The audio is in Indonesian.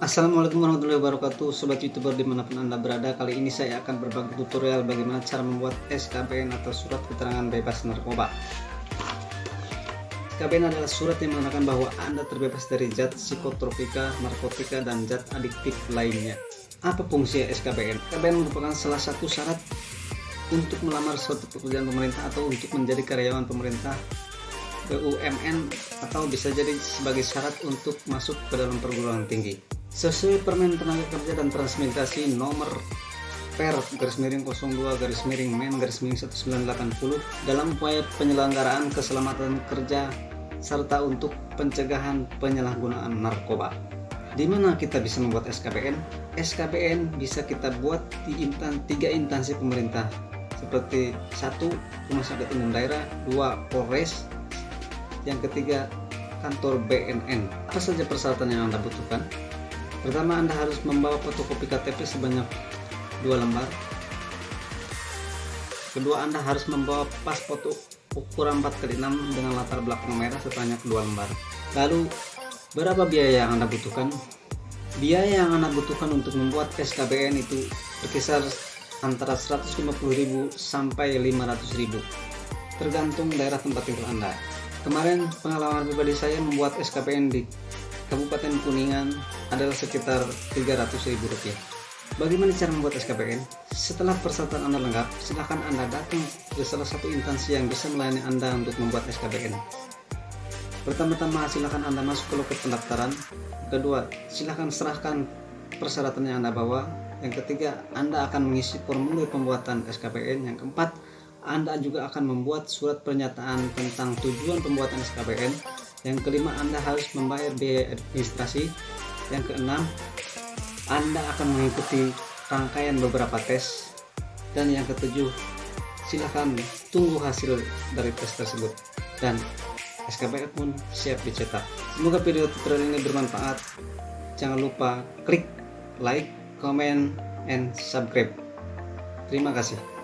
Assalamualaikum warahmatullahi wabarakatuh Sobat youtuber di mana pun anda berada. Kali ini saya akan berbagi tutorial bagaimana cara membuat SKBN atau surat keterangan bebas narkoba. SKBN adalah surat yang mengatakan bahwa anda terbebas dari zat psikotropika, narkotika, dan zat adiktif lainnya. Apa fungsi SKBN? SKBN merupakan salah satu syarat untuk melamar suatu pekerjaan pemerintah atau untuk menjadi karyawan pemerintah BUMN atau bisa jadi sebagai syarat untuk masuk ke dalam perguruan tinggi sesuai Permen Tenaga Kerja dan Transmigrasi nomor per garis miring 02 garis miring men garis miring 1980 dalam upaya penyelenggaraan keselamatan kerja serta untuk pencegahan penyalahgunaan narkoba. Di mana kita bisa membuat SKPN SKPN bisa kita buat di intan, tiga instansi pemerintah seperti satu Rumah Sakit Umum Daerah dua Polres yang ketiga kantor BNN apa saja persyaratan yang Anda butuhkan Pertama Anda harus membawa fotokopi KTP sebanyak dua lembar. Kedua Anda harus membawa pas foto ukuran 4x6 dengan latar belakang merah sebanyak dua lembar. Lalu berapa biaya yang Anda butuhkan? Biaya yang Anda butuhkan untuk membuat SKBN itu berkisar antara 150.000 sampai 500.000 tergantung daerah tempat tinggal Anda. Kemarin pengalaman pribadi saya membuat SKPN di Kabupaten Kuningan adalah sekitar Rp300.000. Bagaimana cara membuat SKPN? Setelah persyaratan Anda lengkap, silakan Anda datang ke salah satu instansi yang bisa melayani Anda untuk membuat SKPN. Pertama-tama silakan Anda masuk ke loket pendaftaran. Kedua, silakan serahkan persyaratan yang Anda bawa. Yang ketiga, Anda akan mengisi formulir pembuatan SKPN. Yang keempat, Anda juga akan membuat surat pernyataan tentang tujuan pembuatan SKPN yang kelima, Anda harus membayar biaya administrasi. Yang keenam, Anda akan mengikuti rangkaian beberapa tes. Dan yang ketujuh, silahkan tunggu hasil dari tes tersebut. Dan SKPN pun siap dicetak. Semoga video tutorial ini bermanfaat. Jangan lupa klik like, comment, and subscribe. Terima kasih.